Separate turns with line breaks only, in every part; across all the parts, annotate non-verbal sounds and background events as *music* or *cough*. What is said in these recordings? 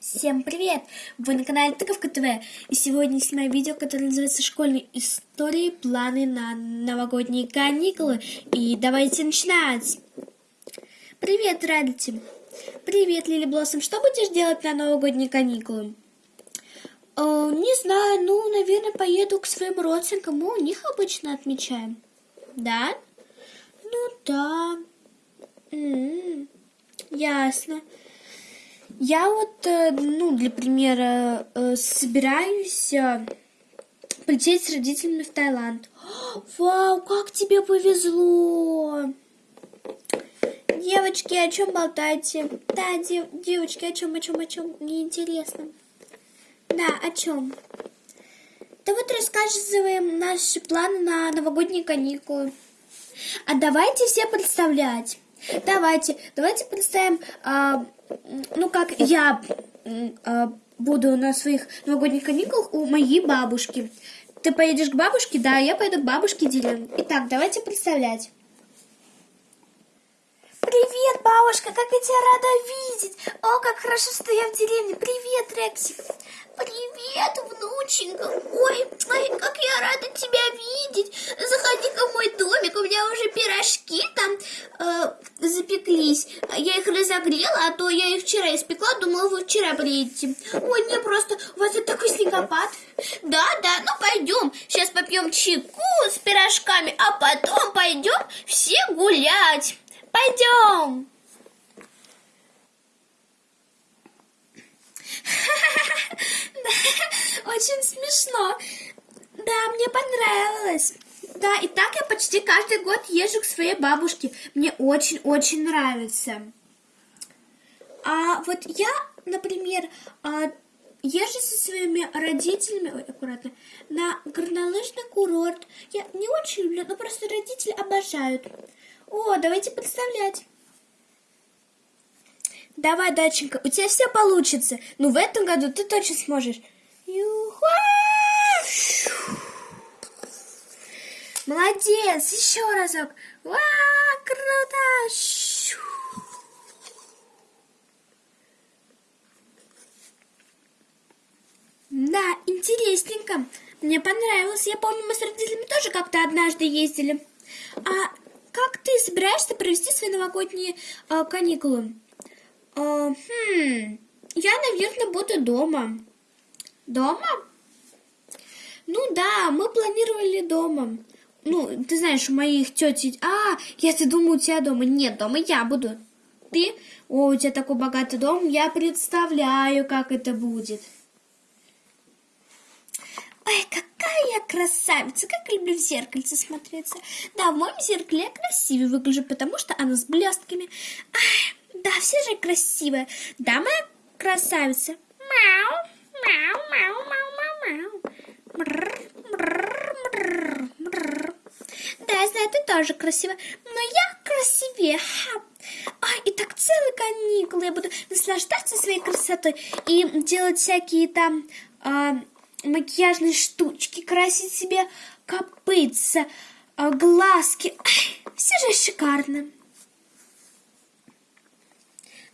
Всем привет! Вы на канале Тыковка ТВ, и сегодня снимаю видео, которое называется «Школьные истории. Планы на новогодние каникулы». И давайте начинать! Привет, Радити! Привет, Лили Блоссом! Что будешь делать на новогодние каникулы? Э, не знаю, ну, наверное, поеду к своим родственникам, мы у них обычно отмечаем. Да? Ну да. М -м, ясно. Я вот, э, ну, для примера, э, собираюсь э, полететь с родителями в Таиланд. *gasps* Вау, как тебе повезло! Девочки, о чем болтаете? Да, дев, девочки, о чем, о чем, о чем? Мне интересно. Да, о чем? Да вот рассказываем наши планы на новогодние каникулы. А давайте все представлять. Давайте, давайте представим, а, ну как я а, буду на своих новогодних каникулах у моей бабушки. Ты поедешь к бабушке? Да, я пойду к бабушке деревне. Итак, давайте представлять. Привет, бабушка, как я тебя рада видеть. О, как хорошо, что я в деревне. Привет, Рексик. Привет, внученька. Ой, ой, рада тебя видеть. Заходи-ка в мой домик, у меня уже пирожки там э, запеклись. Я их разогрела, а то я их вчера испекла, думала, вы вчера приедете. Ой, не просто, у вас тут такой снегопад. Да, да, ну пойдем, сейчас попьем чайку с пирожками, а потом пойдем все гулять. Пойдем. *laughs* Очень смешно. Да, мне понравилось. Да, и так я почти каждый год езжу к своей бабушке. Мне очень-очень нравится. А вот я, например, а, езжу со своими родителями, ой, аккуратно, на горнолыжный курорт. Я не очень люблю, но просто родители обожают. О, давайте представлять. Давай, даченька, у тебя все получится. Ну, в этом году ты точно сможешь. Молодец, еще разок. Ва, круто. Да, интересненько. Мне понравилось. Я помню, мы с родителями тоже как-то однажды ездили. А как ты собираешься провести свои новогодние э, каникулы? Э, хм, я, наверное, буду дома. Дома? Ну да, мы планировали дома. Ну, ты знаешь, у моих тети... А, я ты думаю, у тебя дома. Нет, дома я буду. Ты? О, у тебя такой богатый дом. Я представляю, как это будет. Ой, какая я красавица, как люблю в зеркальце смотреться. Да, в моем зеркале я красивее выгляжу, потому что оно с блестками. Ай, да, все же красивые. Да, моя красавица. Мяу, мяу, мяу, мяу, мяу, мяу. Да, я знаю, ты тоже красивая, но я красивее. Ха. Ай, и так целые каникулы я буду наслаждаться своей красотой и делать всякие там... А, макияжные штучки, красить себе копытца, а, глазки. Все же шикарно.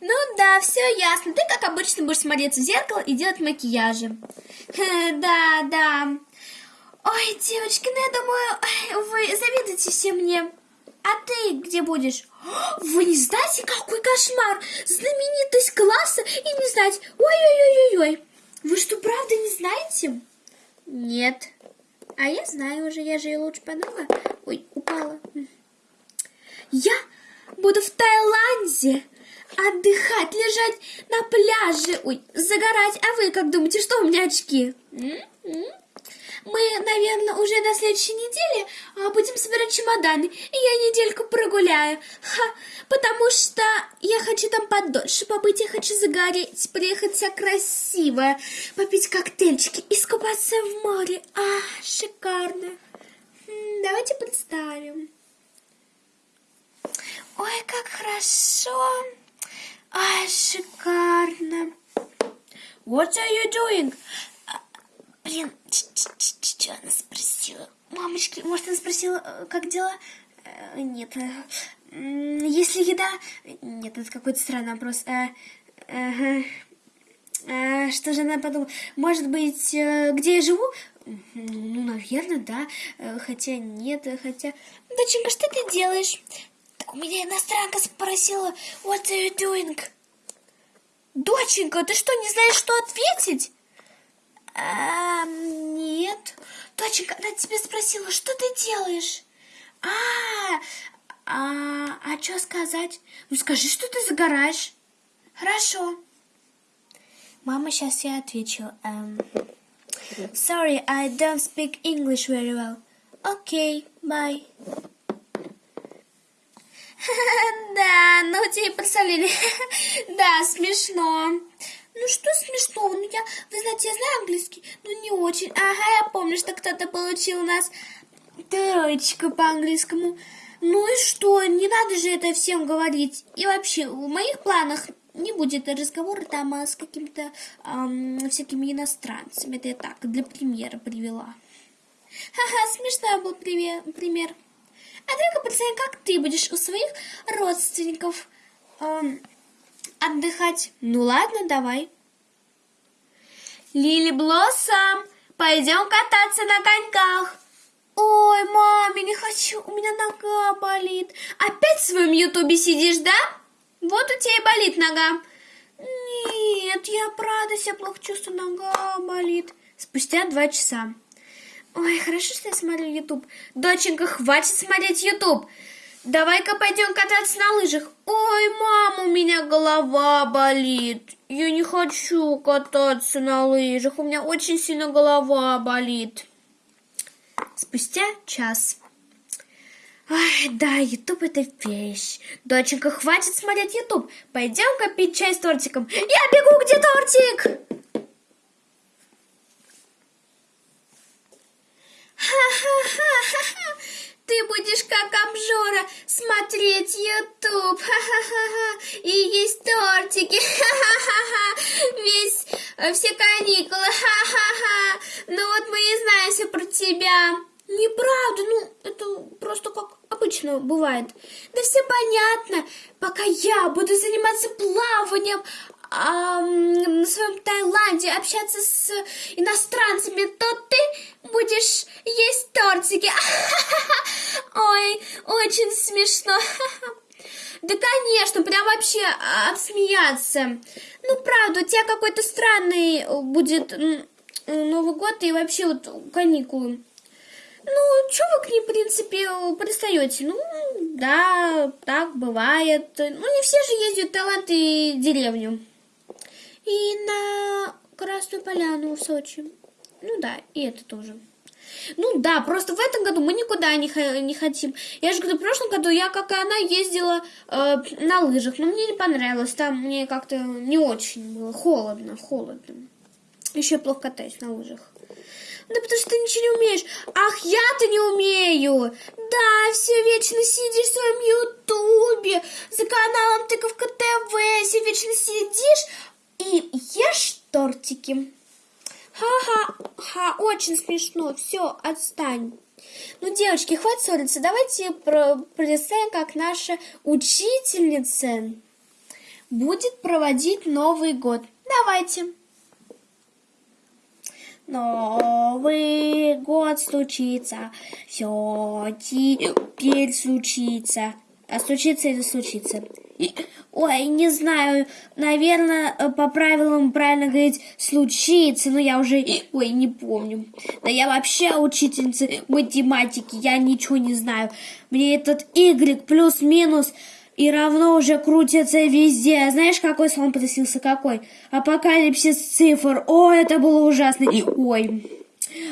Ну да, все ясно. Ты, как обычно, будешь смотреться в зеркало и делать макияжи. Да, да. Ой, девочки, ну я думаю, вы завидуете все мне. А ты где будешь? *gasps* Вы не знаете, какой кошмар! Знаменитость класса и не знать. Ой-ой-ой-ой-ой. Вы что, правда не знаете? Нет. А я знаю уже, я же ее лучше подруга. Ой, упала. Я буду в Таиланде отдыхать, лежать на пляже, ой, загорать. А вы как думаете, что у меня очки? М -м? Мы, наверное, уже на следующей неделе а, будем собирать чемоданы, и я недельку прогуляю. Ха, потому что я хочу там подольше побыть, я хочу загореть, приехать вся красивая, попить коктейльчики, искупаться в море. А, шикарно. Давайте представим. Ой, как хорошо. Ай, шикарно. What are you doing? Блин, что она спросила? Мамочки, может, она спросила, э, как дела? Э, нет. Если еда... Нет, это какой-то странный вопрос. Э, А, что же она подумала? Может быть, э, где я живу? Ну, наверное, да. Э, хотя нет, хотя... Доченька, что ты делаешь? Так у меня иностранка спросила, what are you doing? Доченька, ты что, не знаешь, что ответить? А, нет. Доченька, она тебя спросила, что ты делаешь? А, а, а что сказать? Ну, скажи, что ты загораешь. Хорошо. Мама, сейчас я отвечу. Um, sorry, I don't speak English very well. Okay, bye. *laughs* Да, ну тебе представляли. *laughs* Да, смешно. Ну что смешного? Ну я, вы знаете, я знаю английский, но не очень. Ага, я помню, что кто-то получил у нас троечку по английскому. Ну и что? Не надо же это всем говорить. И вообще, в моих планах не будет разговора там а с какими-то эм, всякими иностранцами. Это я так, для примера привела. Ха-ха, смешной был пример. пример. А только представь, как ты будешь у своих родственников эм, отдыхать. Ну ладно, давай. Лили Блоссом, пойдем кататься на коньках. Ой, маме, не хочу, у меня нога болит. Опять в своем ютубе сидишь, да? Вот у тебя и болит нога. Нет, я правда себя плохо чувствую, нога болит. Спустя два часа. Ой, хорошо, что я смотрю ютуб. Доченька, хватит смотреть ютуб. Давай-ка пойдем кататься на лыжах. Ой, мама, у меня голова болит. Я не хочу кататься на лыжах. У меня очень сильно голова болит. Спустя час. Ай, да, Ютуб это вещь. Доченька, хватит смотреть Ютуб. Пойдем-ка пить чай с тортиком. Я бегу, где тортик? Ха-ха-ха-ха-ха. Ты будешь как обжора смотреть ха-ха-ха, и есть тортики, весь, э, все каникулы. Ну вот мы и знаем все про тебя. Неправда, ну это просто как обычно бывает. Да все понятно, пока я буду заниматься плаванием, а, на своем Таиланде общаться с иностранцами, то ты будешь есть тортики. *laughs* Ой, очень смешно. *laughs* Да, конечно, прям вообще отсмеяться. Ну, правда, у тебя какой-то странный будет Новый год и вообще вот каникулы. Ну, что вы к ней, в принципе, пристаете? Ну, да, так бывает. Ну, не все же ездят в и деревню и на Красную Поляну в Сочи. Ну да, и это тоже. Ну да, просто в этом году мы никуда не, не хотим. Я же говорю, в прошлом году я, как и она, ездила э, на лыжах, но мне не понравилось. Там мне как-то не очень было холодно, холодно. Еще плохо катаюсь на лыжах. Да потому что ты ничего не умеешь. Ах, я-то не умею. Да, все вечно сидишь в своем ютубе, за каналом Тыковка ТВ, все вечно сидишь, и ешь тортики. Ха-ха-ха, очень смешно. Все, отстань. Ну, девочки, хватит ссориться. Давайте представим, как наша учительница будет проводить Новый год. Давайте. Новый год случится, все теперь случится. А случится это случится. Ой, не знаю, наверное, э, по правилам правильно говорить случится, но я уже, ой, не помню. Да я вообще учительница математики, я ничего не знаю. Мне этот Y плюс-минус и равно уже крутится везде. Знаешь, какой слон просился? Какой? Апокалипсис цифр. О, это было ужасно. И, ой.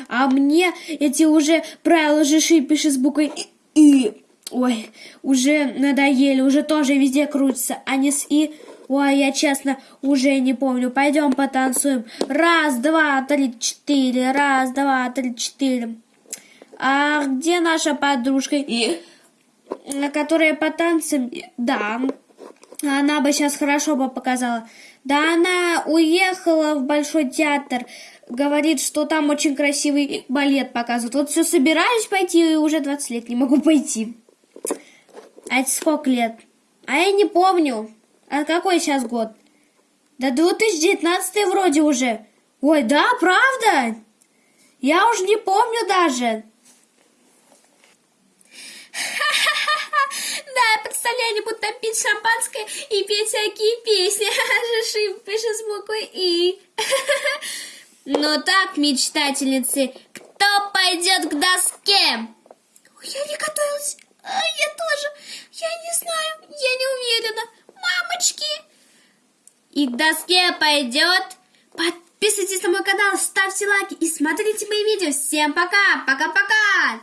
А мне эти уже правила жиши пишет с буквой И. Ой, уже надоели, уже тоже везде крутится, не с «и». Ой, я честно уже не помню. Пойдем потанцуем. Раз, два, три, четыре. Раз, два, три, четыре. А где наша подружка? И... Которая по танцам... Да, она бы сейчас хорошо бы показала. Да она уехала в Большой театр. Говорит, что там очень красивый балет показывают. Вот все собираюсь пойти, и уже 20 лет не могу пойти. А это сколько лет? А я не помню. А какой сейчас год? Да 2019 вроде уже. Ой, да, правда? Я уже не помню даже. *laughs* Да, представляю, они будут там пить шампанское и петь всякие песни. *laughs* Жиши пишет с буквой И. *laughs* Ну так, мечтательницы, кто пойдет к доске? Я не готовилась. А, я тоже. Я не знаю. Я не уверена. Мамочки. И к доске пойдет. Подписывайтесь на мой канал, ставьте лайки и смотрите мои видео. Всем пока. Пока-пока.